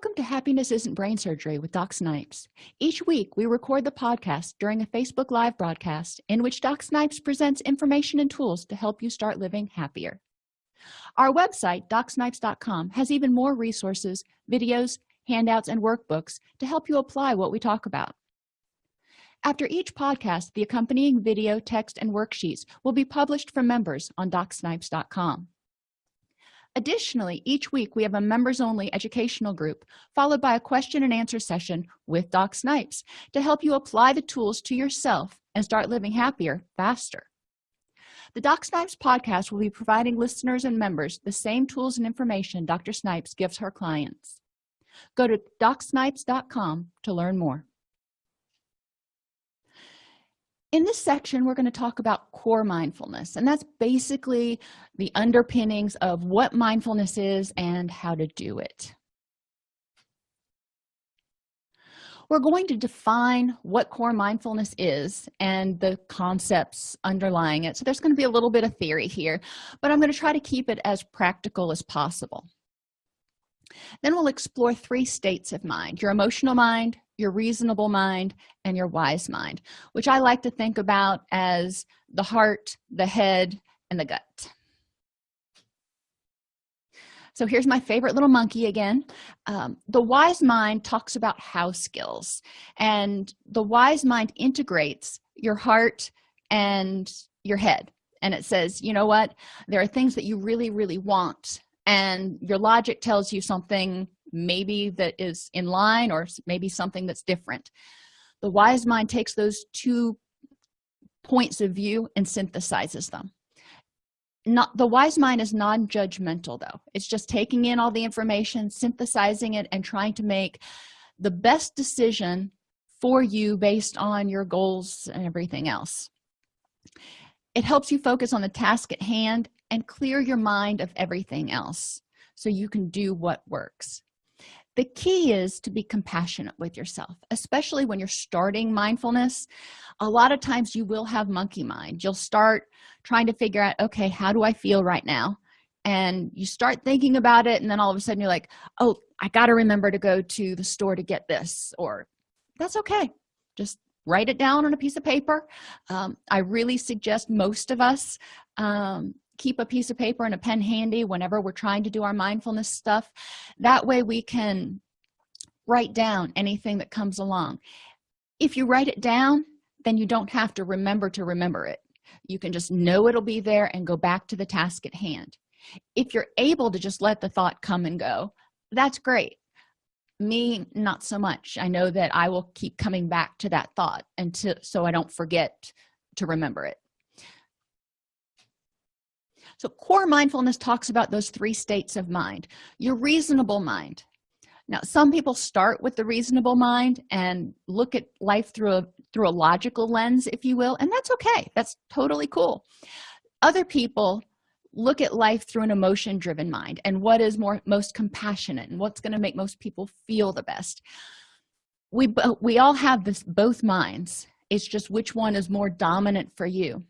welcome to happiness isn't brain surgery with doc snipes. Each week we record the podcast during a facebook live broadcast in which doc snipes presents information and tools to help you start living happier. Our website docsnipes.com has even more resources videos handouts and workbooks to help you apply what we talk about. After each podcast the accompanying video text and worksheets will be published for members on docsnipes.com additionally each week we have a members only educational group followed by a question and answer session with doc snipes to help you apply the tools to yourself and start living happier faster. The doc snipes podcast will be providing listeners and members the same tools and information dr snipes gives her clients. Go to docsnipes.com to learn more in this section we're going to talk about core mindfulness and that's basically the underpinnings of what mindfulness is and how to do it. We're going to define what core mindfulness is and the concepts underlying it. So there's going to be a little bit of theory here but i'm going to try to keep it as practical as possible. Then we'll explore three states of mind your emotional mind your reasonable mind and your wise mind which i like to think about as the heart the head and the gut. So here's my favorite little monkey again. Um, the wise mind talks about how skills and the wise mind integrates your heart and your head. And it says you know what? There are things that you really really want and your logic tells you something maybe that is in line or maybe something that's different. The wise mind takes those two points of view and synthesizes them. Not the wise mind is non-judgmental though. It's just taking in all the information synthesizing it and trying to make the best decision for you based on your goals and everything else. It helps you focus on the task at hand and clear your mind of everything else so you can do what works the key is to be compassionate with yourself especially when you're starting mindfulness. A lot of times you will have monkey mind. You'll start trying to figure out okay how do i feel right now? And you start thinking about it and then all of a sudden you're like oh i got to remember to go to the store to get this or that's okay. Just write it down on a piece of paper. Um, i really suggest most of us um, keep a piece of paper and a pen handy whenever we're trying to do our mindfulness stuff. That way we can write down anything that comes along. If you write it down then you don't have to remember to remember it. You can just know it'll be there and go back to the task at hand. If you're able to just let the thought come and go that's great. Me not so much. I know that i will keep coming back to that thought until so i don't forget to remember it so core mindfulness talks about those three states of mind your reasonable mind. Now some people start with the reasonable mind and look at life through a through a logical lens if you will and that's okay. That's totally cool. Other people look at life through an emotion driven mind and what is more most compassionate and what's going to make most people feel the best. We we all have this both minds. It's just which one is more dominant for you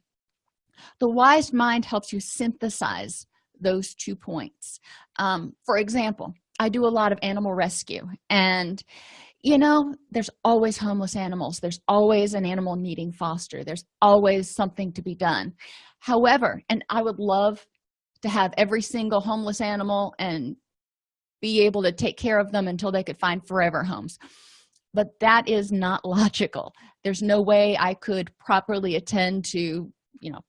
the wise mind helps you synthesize those two points. Um, for example i do a lot of animal rescue and you know there's always homeless animals. There's always an animal needing foster. There's always something to be done. However and i would love to have every single homeless animal and be able to take care of them until they could find forever homes. But that is not logical. There's no way i could properly attend to you know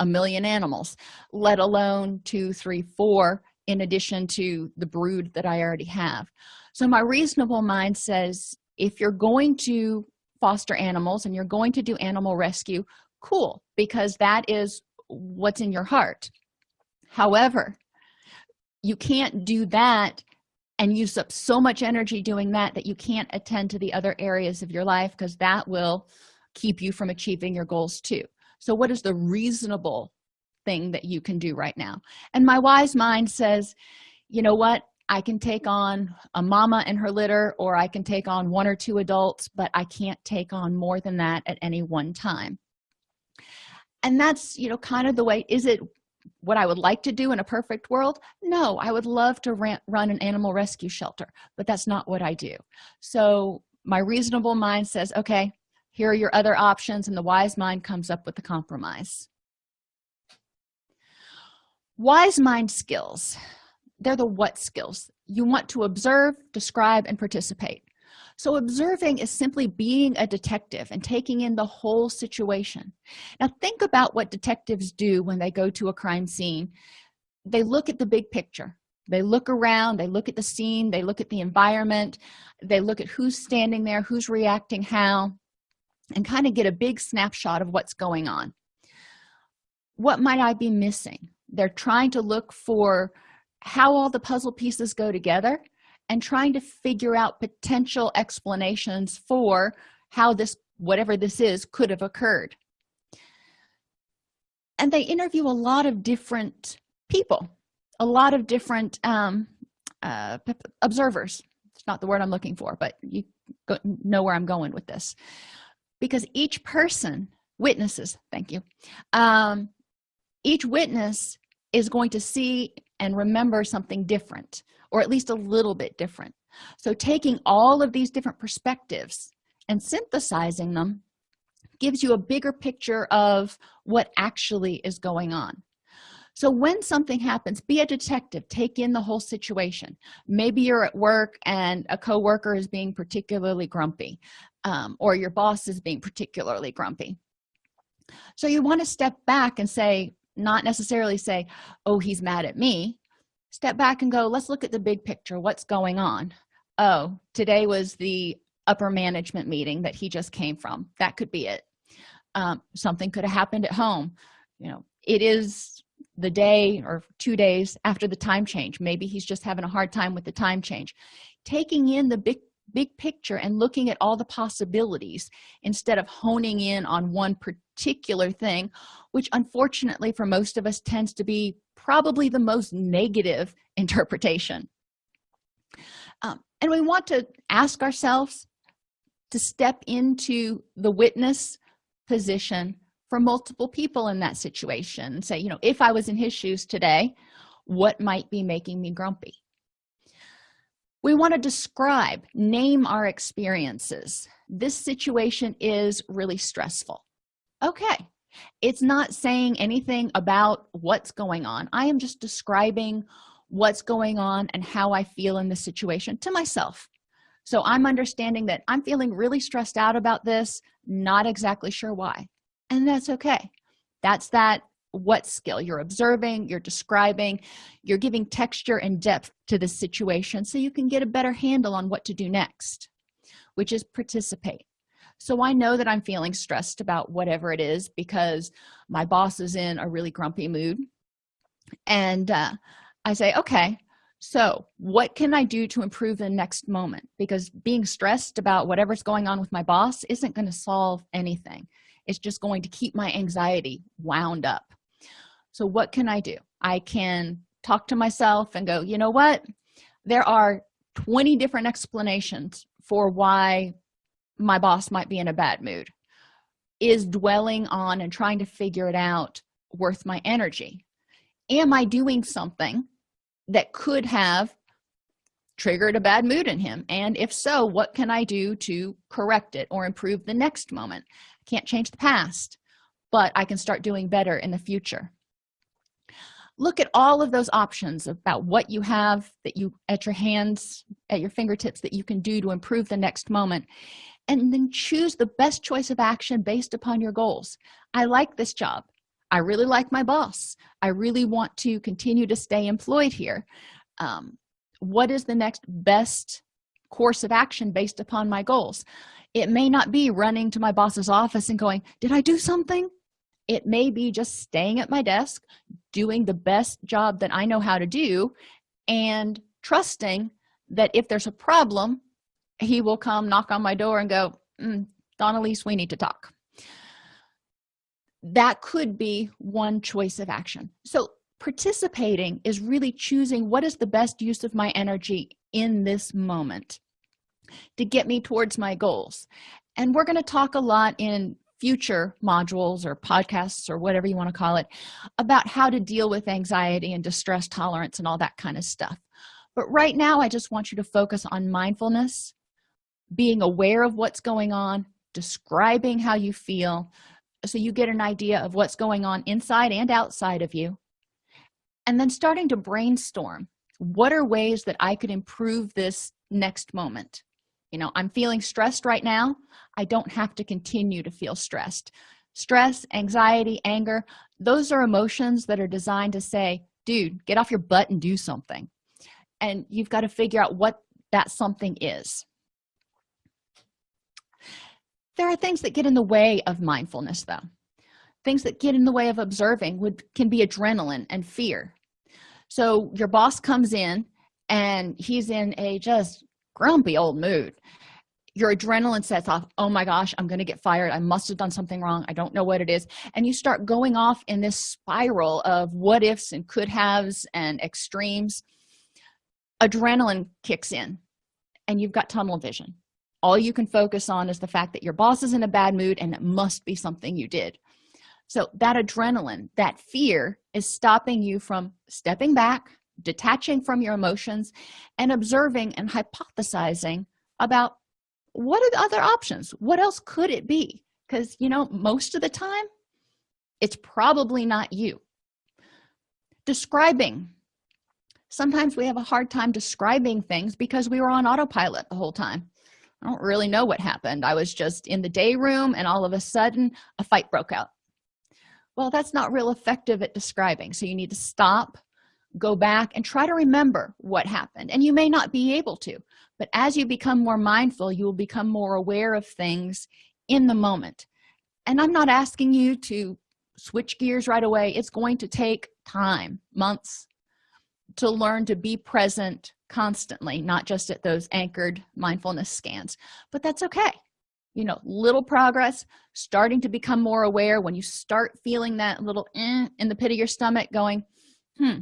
a million animals let alone two three four in addition to the brood that i already have. So my reasonable mind says if you're going to foster animals and you're going to do animal rescue cool because that is what's in your heart. However you can't do that and use up so much energy doing that that you can't attend to the other areas of your life because that will keep you from achieving your goals too so what is the reasonable thing that you can do right now? And my wise mind says you know what? I can take on a mama and her litter or i can take on one or two adults but i can't take on more than that at any one time. And that's you know kind of the way is it what i would like to do in a perfect world? No i would love to run an animal rescue shelter but that's not what i do. So my reasonable mind says okay here are your other options and the wise mind comes up with the compromise. Wise mind skills. They're the what skills. You want to observe describe and participate. So observing is simply being a detective and taking in the whole situation. Now think about what detectives do when they go to a crime scene. They look at the big picture. They look around they look at the scene they look at the environment they look at who's standing there who's reacting how and kind of get a big snapshot of what's going on. What might i be missing? They're trying to look for how all the puzzle pieces go together and trying to figure out potential explanations for how this whatever this is could have occurred. And they interview a lot of different people a lot of different um, uh, observers. It's not the word i'm looking for but you know where i'm going with this because each person witnesses thank you um, each witness is going to see and remember something different or at least a little bit different. So taking all of these different perspectives and synthesizing them gives you a bigger picture of what actually is going on so when something happens be a detective. Take in the whole situation. Maybe you're at work and a co-worker is being particularly grumpy um, or your boss is being particularly grumpy. So you want to step back and say not necessarily say oh he's mad at me. Step back and go let's look at the big picture. What's going on? Oh today was the upper management meeting that he just came from. That could be it. Um, something could have happened at home. You know it is the day or two days after the time change. Maybe he's just having a hard time with the time change. Taking in the big big picture and looking at all the possibilities instead of honing in on one particular thing which unfortunately for most of us tends to be probably the most negative interpretation. Um, and we want to ask ourselves to step into the witness position for multiple people in that situation say you know if i was in his shoes today what might be making me grumpy? We want to describe name our experiences. This situation is really stressful. Okay. It's not saying anything about what's going on. I am just describing what's going on and how i feel in this situation to myself. So i'm understanding that i'm feeling really stressed out about this not exactly sure why and that's okay. That's that what skill you're observing you're describing you're giving texture and depth to the situation so you can get a better handle on what to do next which is participate. So i know that i'm feeling stressed about whatever it is because my boss is in a really grumpy mood. And uh, i say okay so what can i do to improve the next moment? Because being stressed about whatever's going on with my boss isn't going to solve anything it's just going to keep my anxiety wound up. So what can i do? I can talk to myself and go you know what? There are 20 different explanations for why my boss might be in a bad mood. Is dwelling on and trying to figure it out worth my energy? Am i doing something that could have triggered a bad mood in him? And if so what can i do to correct it or improve the next moment can't change the past but i can start doing better in the future. Look at all of those options about what you have that you at your hands at your fingertips that you can do to improve the next moment and then choose the best choice of action based upon your goals. I like this job. I really like my boss. I really want to continue to stay employed here. Um, what is the next best course of action based upon my goals it may not be running to my boss's office and going did i do something? It may be just staying at my desk doing the best job that i know how to do and trusting that if there's a problem he will come knock on my door and go mm, Dawn-Elise we need to talk. That could be one choice of action. So participating is really choosing what is the best use of my energy in this moment to get me towards my goals. And we're going to talk a lot in future modules or podcasts or whatever you want to call it about how to deal with anxiety and distress tolerance and all that kind of stuff. But right now i just want you to focus on mindfulness being aware of what's going on describing how you feel so you get an idea of what's going on inside and outside of you. And then starting to brainstorm what are ways that i could improve this next moment you know i'm feeling stressed right now. I don't have to continue to feel stressed. Stress anxiety anger those are emotions that are designed to say dude get off your butt and do something. And you've got to figure out what that something is. There are things that get in the way of mindfulness though. Things that get in the way of observing would can be adrenaline and fear. So your boss comes in and he's in a just grumpy old mood. Your adrenaline sets off. Oh my gosh i'm gonna get fired. I must have done something wrong. I don't know what it is. And you start going off in this spiral of what ifs and could haves and extremes. Adrenaline kicks in and you've got tunnel vision. All you can focus on is the fact that your boss is in a bad mood and it must be something you did. So that adrenaline that fear is stopping you from stepping back detaching from your emotions and observing and hypothesizing about what are the other options? What else could it be? Because you know most of the time it's probably not you. Describing. Sometimes we have a hard time describing things because we were on autopilot the whole time. I don't really know what happened. I was just in the day room and all of a sudden a fight broke out. Well that's not real effective at describing so you need to stop go back and try to remember what happened. And you may not be able to but as you become more mindful you will become more aware of things in the moment. And i'm not asking you to switch gears right away. It's going to take time months to learn to be present constantly not just at those anchored mindfulness scans. But that's okay. You know little progress starting to become more aware. When you start feeling that little eh in the pit of your stomach going hmm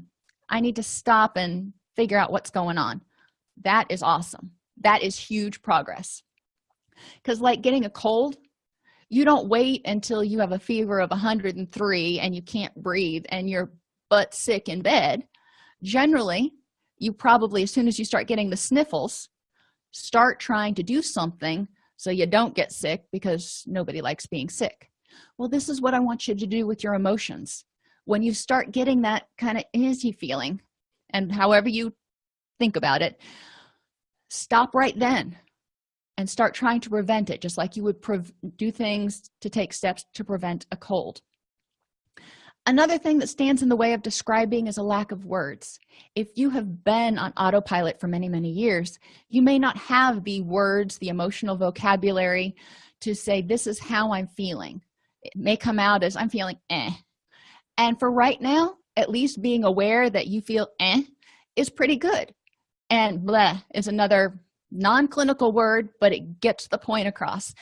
i need to stop and figure out what's going on. That is awesome. That is huge progress. Because like getting a cold you don't wait until you have a fever of 103 and you can't breathe and you're butt sick in bed. Generally you probably as soon as you start getting the sniffles start trying to do something so you don't get sick because nobody likes being sick. Well this is what i want you to do with your emotions when you start getting that kind of easy feeling and however you think about it stop right then and start trying to prevent it just like you would do things to take steps to prevent a cold. Another thing that stands in the way of describing is a lack of words. If you have been on autopilot for many many years you may not have the words the emotional vocabulary to say this is how i'm feeling. It may come out as i'm feeling eh and for right now at least being aware that you feel eh is pretty good. And bleh is another non-clinical word but it gets the point across.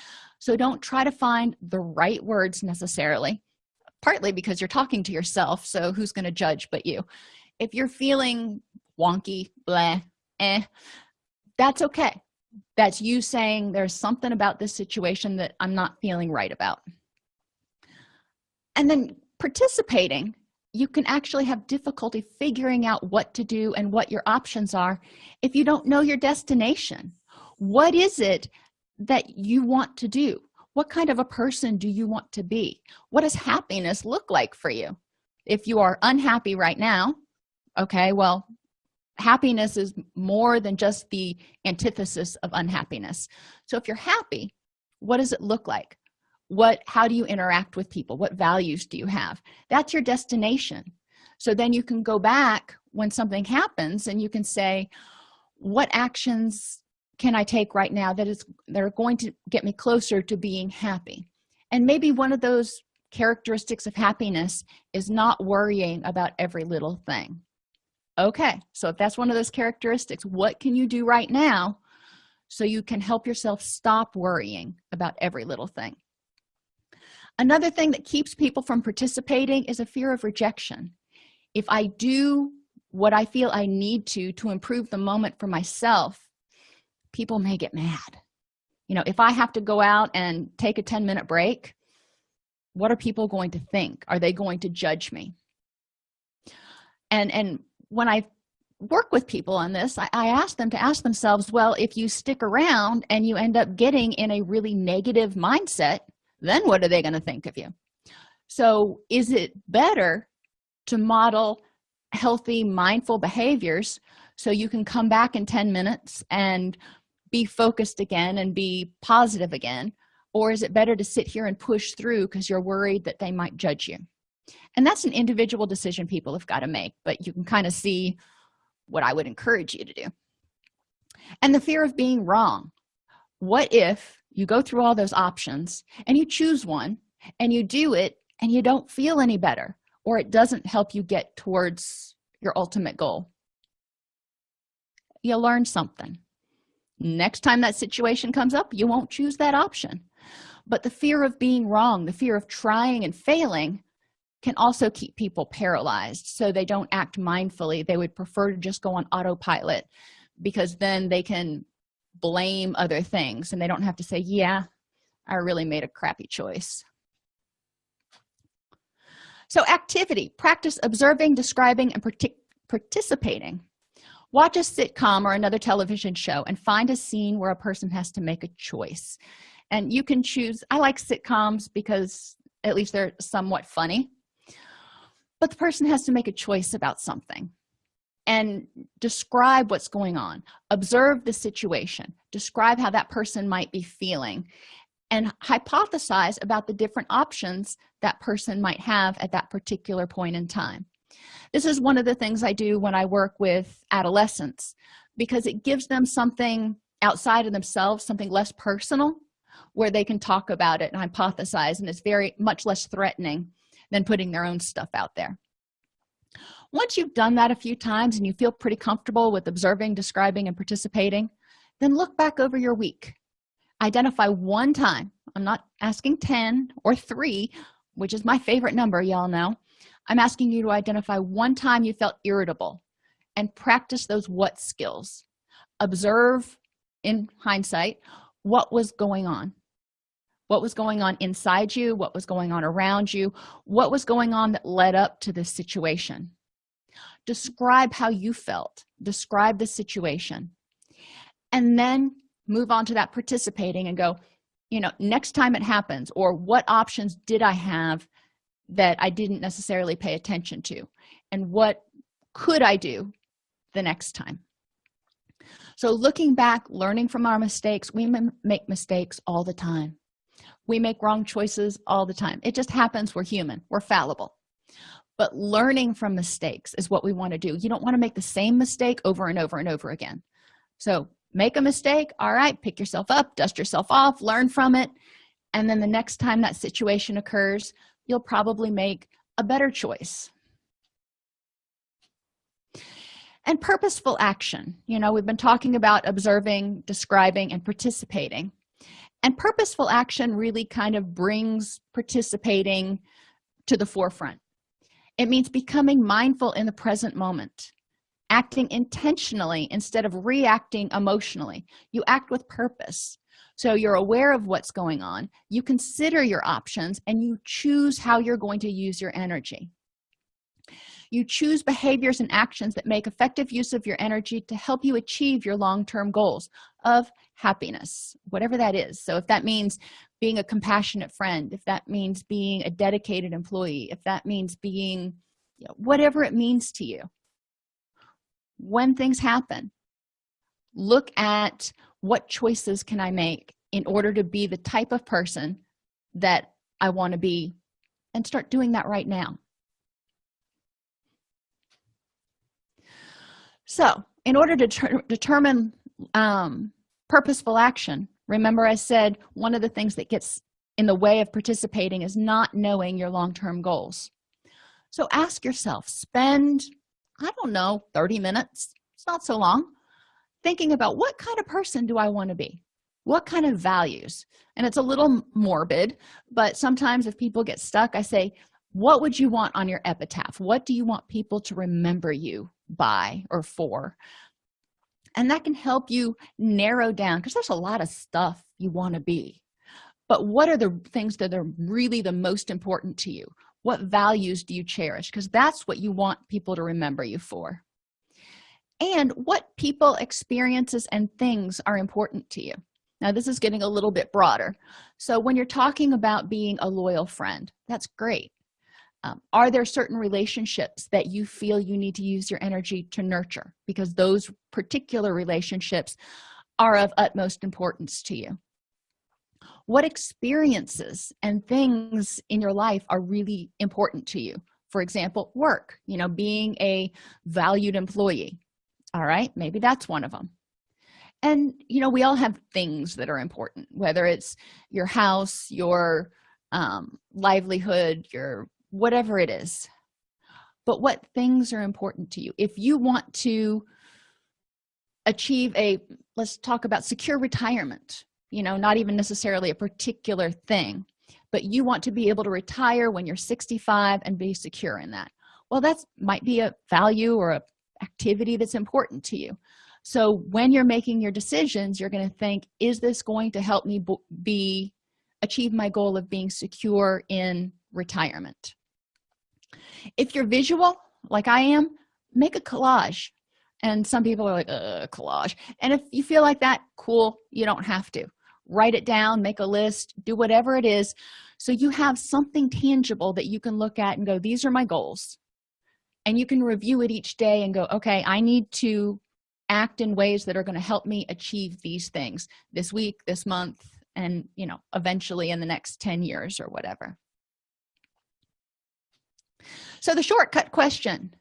So don't try to find the right words necessarily partly because you're talking to yourself so who's going to judge but you. If you're feeling wonky bleh eh that's okay. That's you saying there's something about this situation that i'm not feeling right about. And then participating you can actually have difficulty figuring out what to do and what your options are if you don't know your destination. What is it that you want to do? What kind of a person do you want to be? What does happiness look like for you? If you are unhappy right now okay well happiness is more than just the antithesis of unhappiness. So if you're happy what does it look like what how do you interact with people? What values do you have? That's your destination. So then you can go back when something happens and you can say what actions can i take right now that is that are going to get me closer to being happy? And maybe one of those characteristics of happiness is not worrying about every little thing. Okay so if that's one of those characteristics what can you do right now so you can help yourself stop worrying about every little thing another thing that keeps people from participating is a fear of rejection. If i do what i feel i need to to improve the moment for myself people may get mad. You know if i have to go out and take a 10 minute break what are people going to think? Are they going to judge me? And and when i work with people on this I, I ask them to ask themselves well if you stick around and you end up getting in a really negative mindset then what are they going to think of you? So is it better to model healthy mindful behaviors so you can come back in 10 minutes and be focused again and be positive again? Or is it better to sit here and push through because you're worried that they might judge you? And that's an individual decision people have got to make but you can kind of see what i would encourage you to do. And the fear of being wrong. What if you go through all those options and you choose one and you do it and you don't feel any better or it doesn't help you get towards your ultimate goal. You learn something. Next time that situation comes up you won't choose that option. But the fear of being wrong the fear of trying and failing can also keep people paralyzed. So they don't act mindfully. They would prefer to just go on autopilot because then they can blame other things and they don't have to say yeah i really made a crappy choice. So activity practice observing describing and partic participating. Watch a sitcom or another television show and find a scene where a person has to make a choice. And you can choose i like sitcoms because at least they're somewhat funny but the person has to make a choice about something and describe what's going on. Observe the situation. Describe how that person might be feeling. And hypothesize about the different options that person might have at that particular point in time. This is one of the things i do when i work with adolescents because it gives them something outside of themselves something less personal where they can talk about it and hypothesize and it's very much less threatening than putting their own stuff out there once you've done that a few times and you feel pretty comfortable with observing describing and participating then look back over your week. Identify one time i'm not asking 10 or 3 which is my favorite number y'all know. I'm asking you to identify one time you felt irritable and practice those what skills. Observe in hindsight what was going on. What was going on inside you what was going on around you what was going on that led up to this situation describe how you felt describe the situation and then move on to that participating and go you know next time it happens or what options did i have that i didn't necessarily pay attention to? And what could i do the next time? So looking back learning from our mistakes we make mistakes all the time. We make wrong choices all the time. It just happens. We're human. We're fallible but learning from mistakes is what we want to do. You don't want to make the same mistake over and over and over again. So make a mistake all right pick yourself up dust yourself off learn from it. And then the next time that situation occurs you'll probably make a better choice. And purposeful action. You know we've been talking about observing describing and participating. And purposeful action really kind of brings participating to the forefront it means becoming mindful in the present moment acting intentionally instead of reacting emotionally. You act with purpose. So you're aware of what's going on. You consider your options and you choose how you're going to use your energy. You choose behaviors and actions that make effective use of your energy to help you achieve your long-term goals of happiness whatever that is. So if that means being a compassionate friend if that means being a dedicated employee if that means being you know, whatever it means to you. When things happen look at what choices can i make in order to be the type of person that i want to be and start doing that right now. So in order to determine um, purposeful action remember i said one of the things that gets in the way of participating is not knowing your long-term goals. So ask yourself spend i don't know 30 minutes it's not so long thinking about what kind of person do i want to be? What kind of values? And it's a little morbid but sometimes if people get stuck i say what would you want on your epitaph? What do you want people to remember you by or for and that can help you narrow down because there's a lot of stuff you want to be. But what are the things that are really the most important to you? What values do you cherish? Because that's what you want people to remember you for. And what people experiences and things are important to you. Now this is getting a little bit broader. So when you're talking about being a loyal friend that's great um, are there certain relationships that you feel you need to use your energy to nurture? Because those particular relationships are of utmost importance to you. What experiences and things in your life are really important to you? For example work you know being a valued employee. All right maybe that's one of them and you know we all have things that are important whether it's your house your um, livelihood your whatever it is. But what things are important to you? If you want to achieve a let's talk about secure retirement you know not even necessarily a particular thing but you want to be able to retire when you're 65 and be secure in that. Well that might be a value or a activity that's important to you. So when you're making your decisions you're going to think is this going to help me be achieve my goal of being secure in retirement. If you're visual like i am make a collage. And some people are like uh collage. And if you feel like that cool you don't have to. Write it down make a list do whatever it is. So you have something tangible that you can look at and go these are my goals. And you can review it each day and go okay i need to act in ways that are going to help me achieve these things this week this month and you know eventually in the next 10 years or whatever so the shortcut question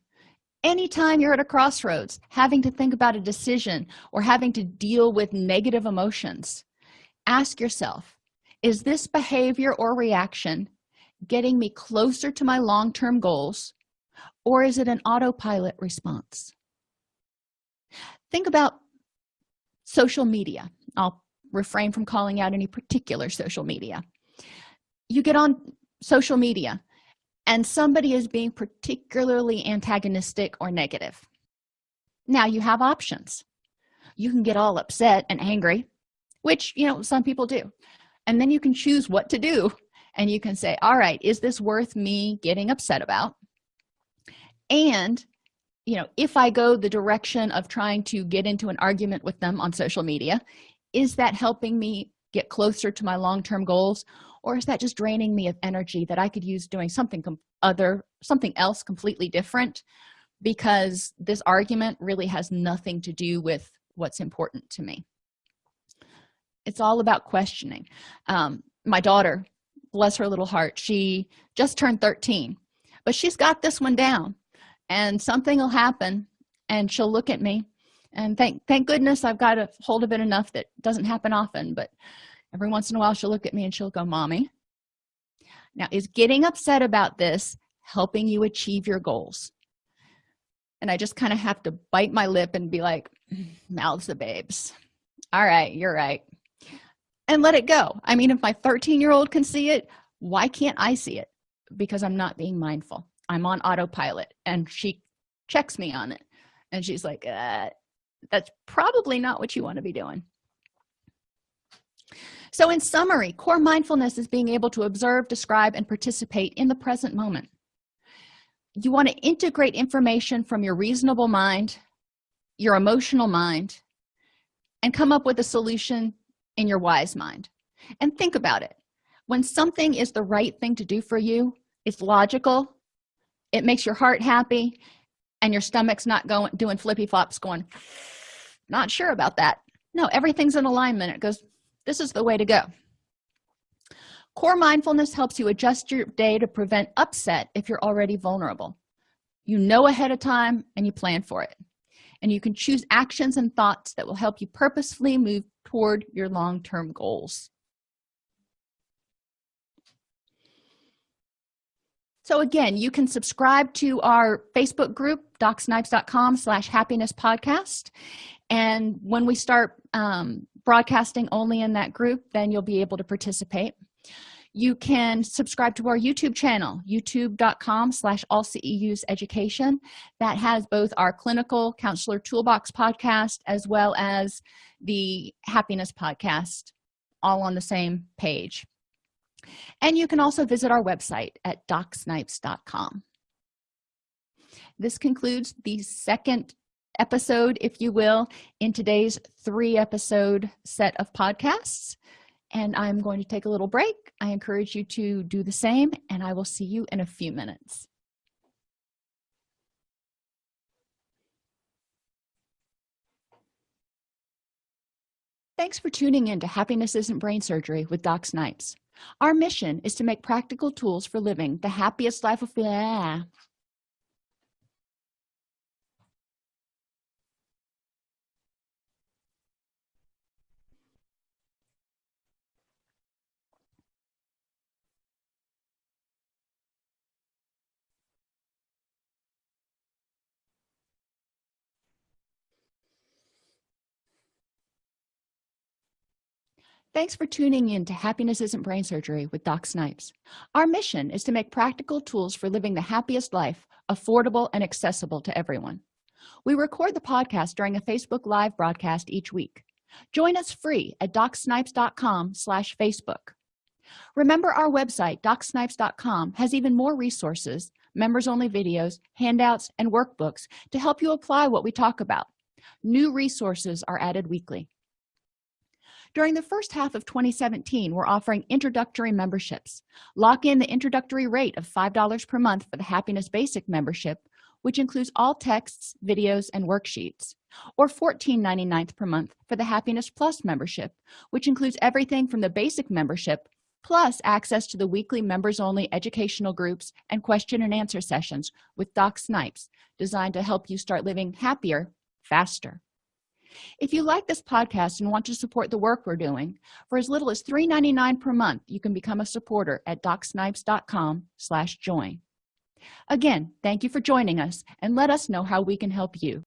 anytime you're at a crossroads having to think about a decision or having to deal with negative emotions ask yourself is this behavior or reaction getting me closer to my long-term goals or is it an autopilot response? Think about social media. I'll refrain from calling out any particular social media. You get on social media and somebody is being particularly antagonistic or negative. Now you have options. You can get all upset and angry which you know some people do. And then you can choose what to do and you can say all right is this worth me getting upset about? And you know if i go the direction of trying to get into an argument with them on social media is that helping me get closer to my long-term goals or is that just draining me of energy that i could use doing something other something else completely different? Because this argument really has nothing to do with what's important to me. It's all about questioning. Um, my daughter bless her little heart she just turned 13 but she's got this one down and something will happen and she'll look at me and thank thank goodness i've got a hold of it enough that doesn't happen often but every once in a while she'll look at me and she'll go mommy now is getting upset about this helping you achieve your goals? And i just kind of have to bite my lip and be like mouths the babes. All right you're right. And let it go. I mean if my 13 year old can see it why can't i see it? Because i'm not being mindful. I'm on autopilot and she checks me on it. And she's like uh, that's probably not what you want to be doing so in summary core mindfulness is being able to observe describe and participate in the present moment. You want to integrate information from your reasonable mind your emotional mind and come up with a solution in your wise mind. And think about it. When something is the right thing to do for you it's logical it makes your heart happy and your stomach's not going doing flippy flops going not sure about that. No everything's in alignment. It goes this is the way to go. Core mindfulness helps you adjust your day to prevent upset if you're already vulnerable. You know ahead of time and you plan for it. And you can choose actions and thoughts that will help you purposefully move toward your long-term goals. So again you can subscribe to our facebook group docsnipes.com slash happiness podcast. And when we start um, broadcasting only in that group then you'll be able to participate. You can subscribe to our youtube channel youtube.com slash all ceus education that has both our clinical counselor toolbox podcast as well as the happiness podcast all on the same page. And you can also visit our website at docsnipes.com this concludes the second episode if you will in today's three episode set of podcasts. And i'm going to take a little break. I encourage you to do the same and i will see you in a few minutes. Thanks for tuning in to happiness isn't brain surgery with doc snipes. Our mission is to make practical tools for living the happiest life of blah. Thanks for tuning in to Happiness Isn't Brain Surgery with Doc Snipes. Our mission is to make practical tools for living the happiest life affordable and accessible to everyone. We record the podcast during a Facebook Live broadcast each week. Join us free at docsnipes.com slash Facebook. Remember our website, docsnipes.com, has even more resources, members-only videos, handouts, and workbooks to help you apply what we talk about. New resources are added weekly during the first half of 2017 we're offering introductory memberships. Lock in the introductory rate of five dollars per month for the happiness basic membership which includes all texts videos and worksheets or 14.99 per month for the happiness plus membership which includes everything from the basic membership plus access to the weekly members only educational groups and question and answer sessions with doc snipes designed to help you start living happier faster if you like this podcast and want to support the work we're doing for as little as $3.99 per month you can become a supporter at docsnipes.com slash join. Again thank you for joining us and let us know how we can help you